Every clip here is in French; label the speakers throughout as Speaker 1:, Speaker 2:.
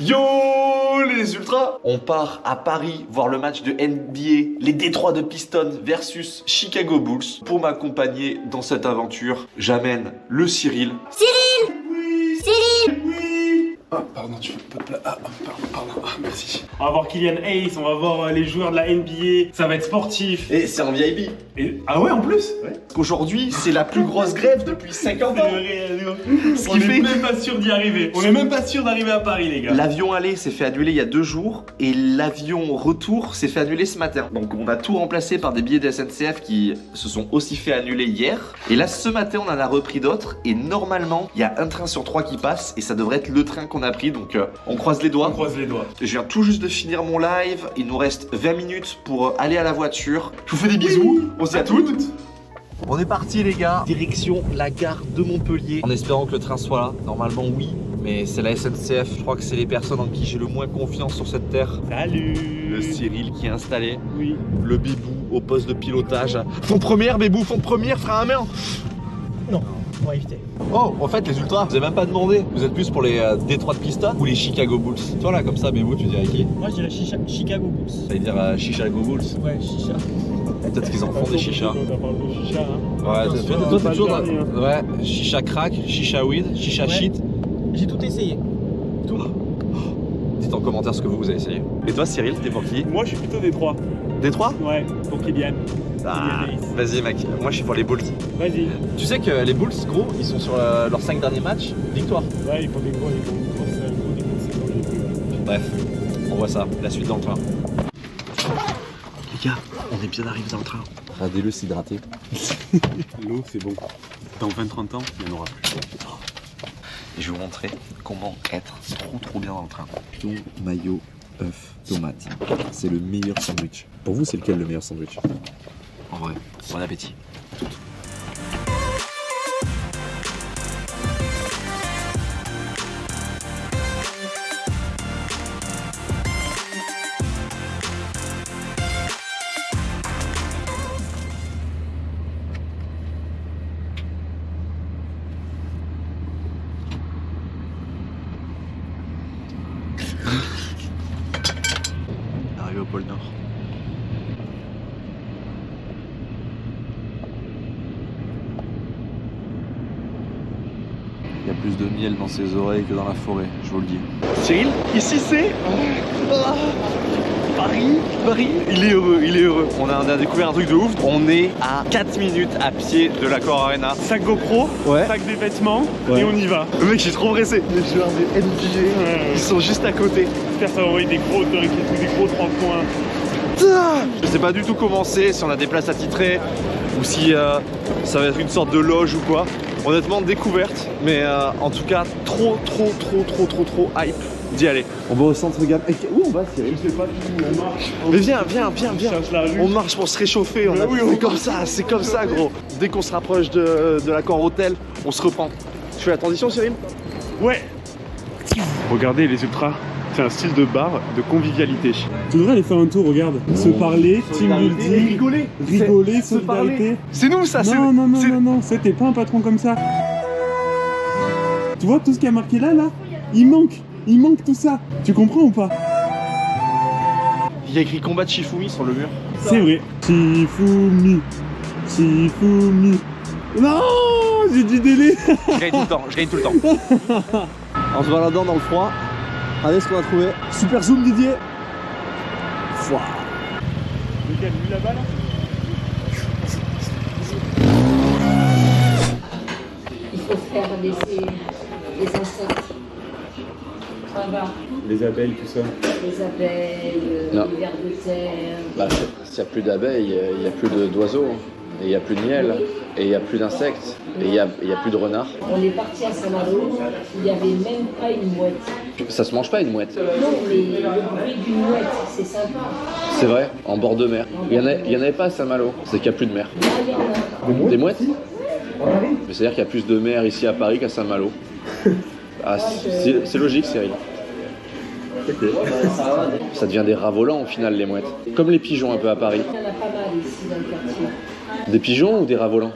Speaker 1: Yo les ultras On part à Paris voir le match de NBA, les Détroits de Pistons versus Chicago Bulls. Pour m'accompagner dans cette aventure, j'amène le Cyril.
Speaker 2: Cyril
Speaker 3: Ah, pardon, tu peux pas. Ah, pardon, pardon. Ah, merci.
Speaker 4: On va voir Kylian Hayes, on va voir euh, les joueurs de la NBA, ça va être sportif.
Speaker 1: Et c'est en VIP.
Speaker 4: Et... Ah ouais, en plus?
Speaker 1: Parce qu'aujourd'hui, c'est la plus grosse grève depuis 50 ans. Ce
Speaker 4: On
Speaker 1: qui
Speaker 4: est
Speaker 1: fait
Speaker 4: même pas sûr d'y arriver. On est même pas sûr d'arriver à Paris, les gars.
Speaker 1: L'avion aller s'est fait annuler il y a deux jours et l'avion retour s'est fait annuler ce matin. Donc on a tout remplacé par des billets de SNCF qui se sont aussi fait annuler hier. Et là ce matin on en a repris d'autres et normalement il y a un train sur trois qui passe et ça devrait être le train qu'on a pris donc euh, on croise les doigts.
Speaker 4: On croise les doigts.
Speaker 1: Je viens tout juste de finir mon live, il nous reste 20 minutes pour euh, aller à la voiture. Je vous fais des bisous, on se dit à toutes. On est parti les gars, direction la gare de Montpellier. En espérant que le train soit là, normalement oui, mais c'est la SNCF, je crois que c'est les personnes en qui j'ai le moins confiance sur cette terre.
Speaker 4: Salut
Speaker 1: Le Cyril qui est installé,
Speaker 4: Oui.
Speaker 1: le Bébou au poste de pilotage. Fond première Bébou, fond première, frère à main
Speaker 5: Non, éviter.
Speaker 1: Oh, en fait les ultras, vous avez même pas demandé. Vous êtes plus pour les euh, Détroits de Pistons ou les Chicago Bulls? Toi là comme ça Bébou, tu dirais qui?
Speaker 5: Moi je dirais Chicha- Chicago Bulls.
Speaker 1: Ça veut dire euh, Chicago Bulls
Speaker 5: Ouais, Chicha.
Speaker 1: Peut-être qu'ils en font des chichas.
Speaker 4: Chicha, hein.
Speaker 1: Ouais,
Speaker 4: Attention,
Speaker 1: toi, toi,
Speaker 4: pas
Speaker 1: t'es toujours dans... Ouais, chicha crack, chicha weed, chicha
Speaker 5: Ouais.
Speaker 1: shit.
Speaker 5: J'ai tout essayé. Tout.
Speaker 1: Dites en commentaire ce que vous, vous avez essayé. Et toi Cyril, t'es pour qui?
Speaker 4: Moi, je suis plutôt Détroit.
Speaker 1: Détroit
Speaker 4: Ouais, pour Kylian.
Speaker 1: Ah, vas-y mec, moi je suis pour les Bulls.
Speaker 4: Vas-y.
Speaker 1: Tu sais que les Bulls, gros, ils sont sur euh, leurs 5 derniers matchs, victoire.
Speaker 4: Ouais, ils font des gros, ils font des grosses, euh, gros dépenses dans les deux.
Speaker 1: Bref, on voit ça, la suite dans le train. Les gars, on est bien arrivés dans le train. Regardez-le s'hydrater.
Speaker 3: L'eau, c'est bon. Dans 20-30 ans, il n'y en aura plus.
Speaker 1: Et je vais vous montrer comment être trop trop bien dans le train. Thon, maillot, œuf, tomate. C'est le meilleur sandwich. Pour vous, c'est lequel le meilleur sandwich? En vrai, bon appétit. Plus de miel dans ses oreilles que dans la forêt, je vous le dis. Cyril, ici c'est Ah, Paris, Paris, il est heureux, il est heureux. On a, on a découvert un truc de ouf. On est à 4 minutes à pied de l'Accor Arena.
Speaker 4: Sac GoPro,
Speaker 1: Ouais.
Speaker 4: sac des vêtements,
Speaker 1: Ouais.
Speaker 4: et on y va.
Speaker 1: Le mec, je suis trop pressé. Les joueurs de NBA, ils sont juste à côté.
Speaker 4: J'espère que ça va envoyer des gros dunks et tout, des gros 3 points.
Speaker 1: Je sais pas du tout comment c'est, si on a des places attitrées ou si euh, ça va être une sorte de loge ou quoi. Honnêtement, découverte, mais euh, en tout cas, trop, trop, trop, trop, trop, trop hype d'y aller. On va au centre gamme. Et Où on va, Cyril
Speaker 4: Je sais pas où on marche.
Speaker 1: Mais viens, viens, viens, viens.
Speaker 4: la.
Speaker 1: On marche pour se réchauffer. On a-
Speaker 4: oui, on
Speaker 1: c'est comme ça, c'est comme ça, gros. Dès qu'on se rapproche de, de l'accord hôtel, on se reprend. Tu fais la transition, Cyril?
Speaker 4: Ouais Regardez les ultras, c'est un style de bar de convivialité. Tu devrais aller faire un tour, regarde. Se parler, team building,
Speaker 1: rigoler.
Speaker 4: rigoler,
Speaker 1: Se parler.
Speaker 4: solidarité.
Speaker 1: C'est nous, ça. c'est-
Speaker 4: Non, non, non, non, non, t'es pas un patron comme ça. Tu vois tout ce qui a marqué là, là? Il manque, il manque tout ça. Tu comprends ou pas?
Speaker 1: Il y a écrit combat de Shifumi sur le mur.
Speaker 4: C'est vrai. Shifumi, Shifumi. Non, j'ai du délai.
Speaker 1: Je gagne tout le temps, je gagne tout le temps.
Speaker 5: En se baladant dans le froid, regardez ce qu'on a trouvé. Super zoom Didier.
Speaker 4: Lequel, lui là-bas là
Speaker 6: Il faut faire laisser les insectes. Voilà,
Speaker 4: Les abeilles, tout ça.
Speaker 6: les abeilles,
Speaker 7: Non.
Speaker 6: les vers de terre.
Speaker 7: Bah, s'il n'y a plus d'abeilles, il n'y a plus d'oiseaux, et il n'y a plus de miel, et il n'y a plus d'insectes, et il n'y a, il y a plus de renards.
Speaker 6: On est parti à Saint-Malo, il n'y avait même pas une mouette.
Speaker 7: Ça se mange pas une mouette,
Speaker 6: Non, mais le bruit d'une mouette, c'est sympa.
Speaker 7: c'est vrai, en bord de mer. Il n'y en, avait pas à Saint-Malo, c'est qu'il n'y a plus de mer.
Speaker 6: Là, il y en a.
Speaker 7: Des mouettes Mais C'est-à-dire qu'il y a plus de mer ici à Paris qu'à Saint-Malo. Ah, c'est c'est logique, Cyril. Ça devient des ravolants au final, les mouettes. Comme les pigeons un peu à Paris.
Speaker 6: Il y en a pas mal ici dans le quartier.
Speaker 7: Des pigeons ou des ravolants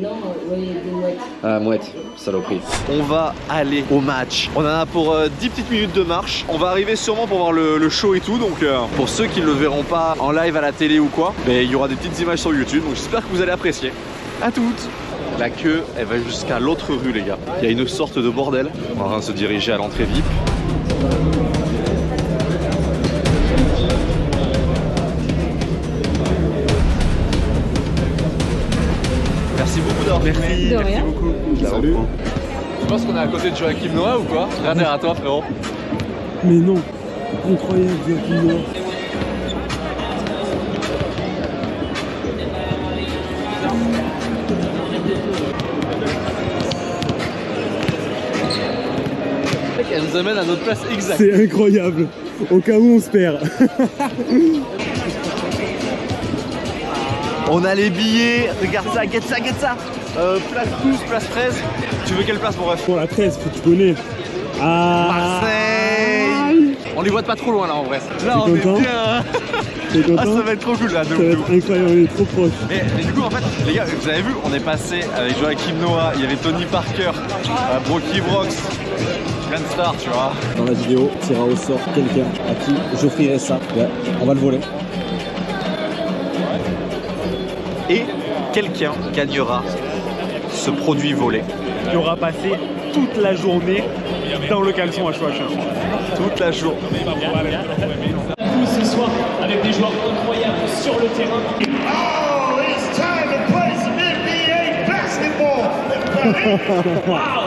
Speaker 6: Non, oui, des mouettes.
Speaker 7: Ah, mouette, saloperie.
Speaker 1: On va aller au match. On en a pour euh, 10 petites minutes de marche. On va arriver sûrement pour voir le, le show et tout. Donc euh, pour ceux qui ne le verront pas en live à la télé ou quoi, mais il y aura des petites images sur YouTube. Donc j'espère que vous allez apprécier. À toutes La queue, elle va jusqu'à l'autre rue, les gars. Il y a une sorte de bordel. On va en train de se diriger à l'entrée VIP. Merci beaucoup Merci.
Speaker 6: Rien.
Speaker 3: Salut.
Speaker 1: Tu penses qu'on est à côté de Joachim Noah ou quoi? Rien derrière toi, frérot.
Speaker 4: Mais non, incroyable, Joachim Noah.
Speaker 1: Elle nous amène à notre place exacte.
Speaker 4: C'est incroyable. Au cas où on se perd.
Speaker 1: On a les billets, regarde ça, get ça, get ça Euh, Place 12, place 13. Tu veux quelle place mon ref
Speaker 4: Pour la 13, que tu connais. Ah
Speaker 1: Marseille On les voit de pas trop loin là en vrai. Là on est
Speaker 4: content
Speaker 1: bien
Speaker 4: T'es
Speaker 1: Ah ça va être trop cool là de
Speaker 4: Ça va être incroyable, on est trop proche.
Speaker 1: Mais, mais du coup en fait les gars vous avez vu on est passé avec Joachim Noah, il y avait Tony Parker, euh, Brocky Brox, plein de stars tu vois.
Speaker 5: Dans la vidéo, tirera au sort quelqu'un à qui j'offrirai ça. Ouais, on va le voler.
Speaker 1: Et quelqu'un gagnera ce produit volé.
Speaker 4: Qui aura passé toute la journée dans le caleçon à Chouachin.
Speaker 1: Toute la journée.
Speaker 8: ce soir avec des joueurs incroyables sur le terrain.
Speaker 9: Oh, it's time to play some NBA basketball.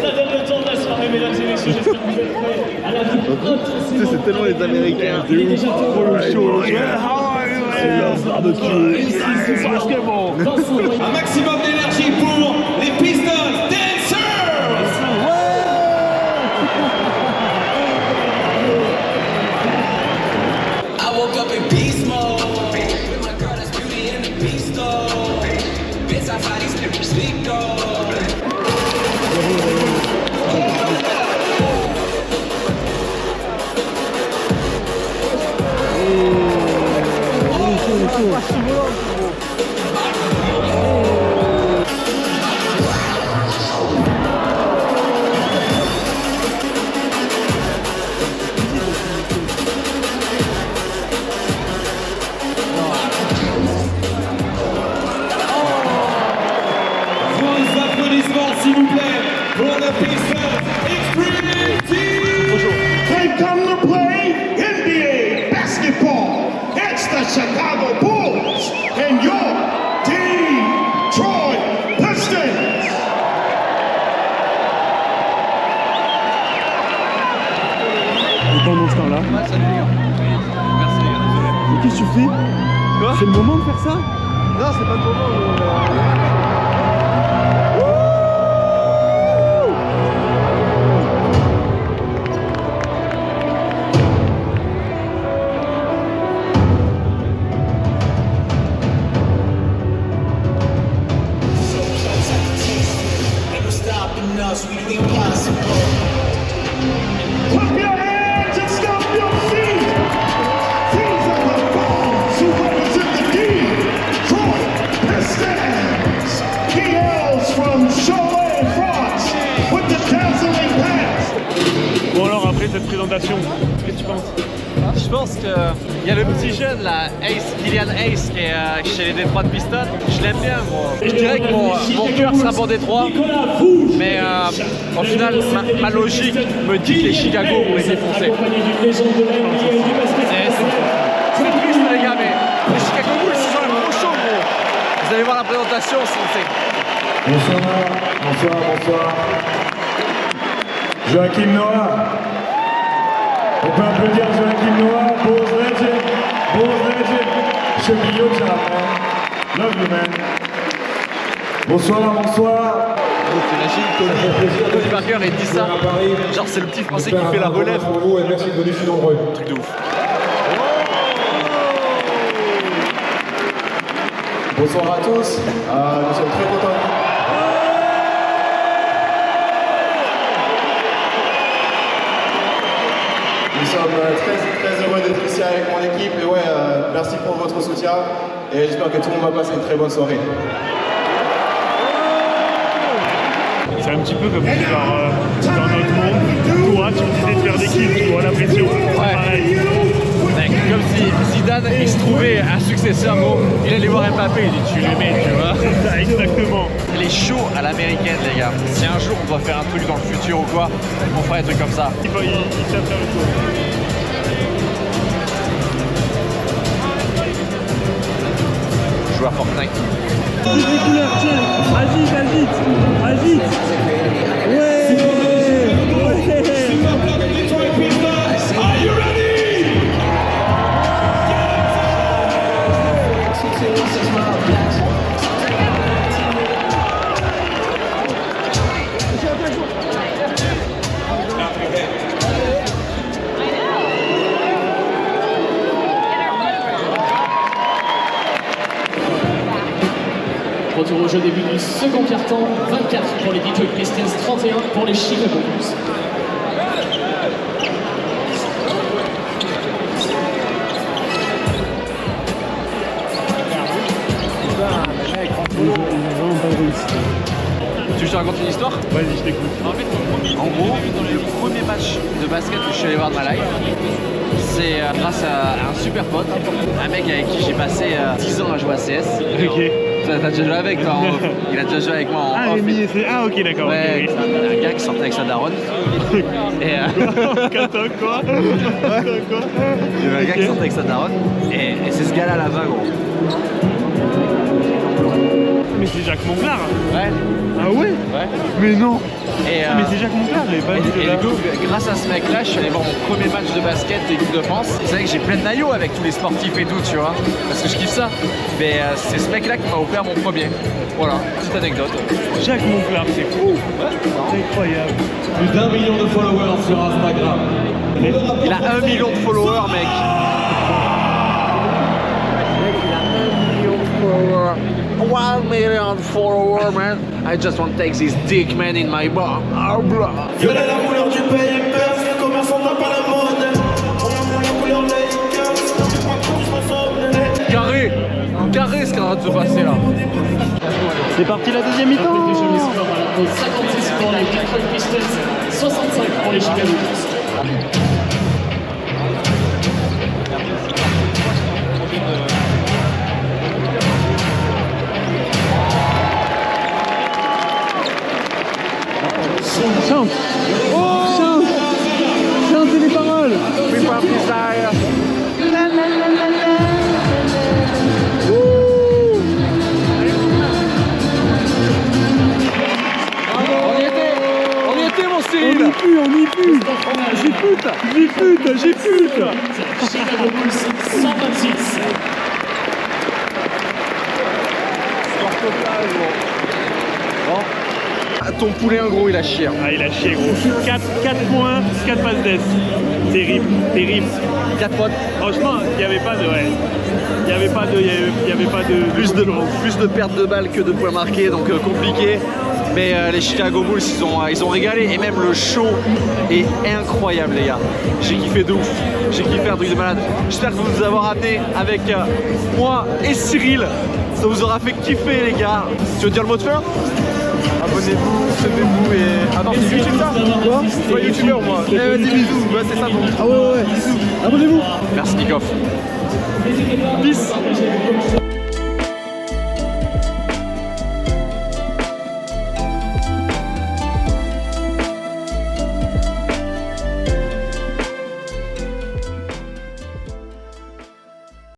Speaker 8: Ça donne le temps de la soirée, mesdames et messieurs. J'espère que vous êtes prêts à la vie.
Speaker 1: C'est tellement les Américains.
Speaker 8: Il est déjà temps
Speaker 4: chaud.
Speaker 8: Un maximum d'énergie pour les Pistons
Speaker 4: C'est le moment de faire ça?
Speaker 1: Non c'est pas le moment. Je pense que il y a le petit jeune là, Ace, Kylian Ace qui est euh, chez les Détroit de Pistons. Je l'aime bien gros. Je dirais que mon, mon cœur sera pour Détroit. Mais euh, au final ma, logique me dit que les Chicago vont les défoncer. C'est triste les gars mais les Chicago Bulls sont trop chauds gros. Vous allez voir la présentation c'est
Speaker 9: Bonsoir, bonsoir, bonsoir. Joachim Noah. On peut applaudir Joachim Noah, Chevillo, man. Love you, man. Bonsoir, bonsoir.
Speaker 1: Donc imagine Tony, Tony Parker et dit ça. Genre c'est le petit français qui fait la relève.
Speaker 9: pour vous et merci de venir, je suis nombreux.
Speaker 1: Truc de ouf.
Speaker 9: Bonsoir à tous. Euh, nous sommes très contents. Nous sommes euh, très, très heureux d'être ici avec mon équipe et ouais, euh, merci pour votre soutien et j'espère que tout le monde va passer une très bonne soirée.
Speaker 4: C'est un petit peu comme dans, euh, dans notre monde, toi tu me de faire des tu vois la pression, ouais.
Speaker 1: pareil. Comme si Zidane il se trouvait un successeur, gros, il allait voir Mbappé, il dit tu les mets, tu vois.
Speaker 4: C'est ça, exactement.
Speaker 1: Elle est chaud à l'américaine, les gars. Si un jour on doit faire un truc dans le futur ou quoi, on fera des trucs comme ça.
Speaker 4: Il, faut- il, il sait faire le tour.
Speaker 1: Jouer à Fortnite.
Speaker 4: Les couleurs, tiens, agite, agite, agite. Ouais. Ouais.
Speaker 6: Retour au jeu début du second quart-temps, 24 pour les Detroit Pistons, 31 pour les Chicago Bulls.
Speaker 1: Raconte une histoire
Speaker 4: Vas-y, je t'écoute.
Speaker 1: En fait, en gros, le premier match de basket que je suis allé voir de ma life, c'est euh, grâce à un super pote, un mec avec qui j'ai passé euh, 10 ans à jouer à CS.
Speaker 4: Ok.
Speaker 1: T'as déjà joué avec toi en. Il a déjà joué avec moi en
Speaker 4: Ah,
Speaker 1: off.
Speaker 4: C'est... Ah, ok, d'accord.
Speaker 1: Ouais,
Speaker 4: ok,
Speaker 1: c'est un gars qui sortait avec sa daronne. Et euh,
Speaker 4: oui. Attends, quoi Attends, quoi
Speaker 1: il y avait un gars qui sortait avec sa daronne. Et, et c'est ce gars-là là-bas, gros.
Speaker 4: Mais c'est Jacques Monclar
Speaker 1: Ouais,
Speaker 4: Ah ouais
Speaker 1: ouais.
Speaker 4: Mais non
Speaker 1: Et,
Speaker 4: Ah,
Speaker 1: euh,
Speaker 4: Mais c'est Jacques Monclar, j'avais pas
Speaker 1: Et,
Speaker 4: vu
Speaker 1: et
Speaker 4: là.
Speaker 1: du coup, grâce à ce mec-là, je suis allé voir mon premier match de basket d'équipe de France. C'est vrai que j'ai plein de maillots avec tous les sportifs et tout, tu vois, parce que je kiffe ça. Mais euh, c'est ce mec-là qui m'a offert mon premier. Voilà, petite anecdote.
Speaker 4: Jacques Monclar, c'est fou C'est incroyable
Speaker 8: Plus d'un million de followers sur Instagram.
Speaker 1: Il a un million de followers, mec. One million followers, man. I just want to take this dick, man, in my bar. Oh, bro.
Speaker 8: Violet la couleur du a la ressemble.
Speaker 1: Carré, carré ce qui est en train de se passer là.
Speaker 5: C'est parti la deuxième mi-temps
Speaker 6: Déjà mis score à la pause 56 pour les Detroit Pistons, 65 pour les Chicago Bulls.
Speaker 1: Poulet, en gros, il a chié. hein.
Speaker 4: Ah, il a chié, gros 4, 4 points, 4 passes d'ess. Terrible, terrible
Speaker 1: 4 potes.
Speaker 4: Franchement, il n'y avait pas de... Ouais. Il n'y avait pas de... Y avait, il y avait pas de...
Speaker 1: Plus de, plus de pertes de balles que de points marqués, donc euh, compliqué. Mais euh, les Chicago Bulls, ils ont, ils ont régalé. Et même le show est incroyable, les gars. J'ai kiffé de ouf. J'ai kiffé un truc de malade. J'espère que vous nous avoir amené avec euh, moi et Cyril. Ça vous aura fait kiffer, les gars. Tu veux dire le mot de fin? Abonnez-vous, suivez-vous et. Ah non, c'est YouTube ça Quoi pas YouTubeur moi. Eh, vas-y, bisous. Ouais, c'est ça.
Speaker 5: Ah ouais ouais ouais Abonnez-vous
Speaker 1: Merci, Nikoff. Peace.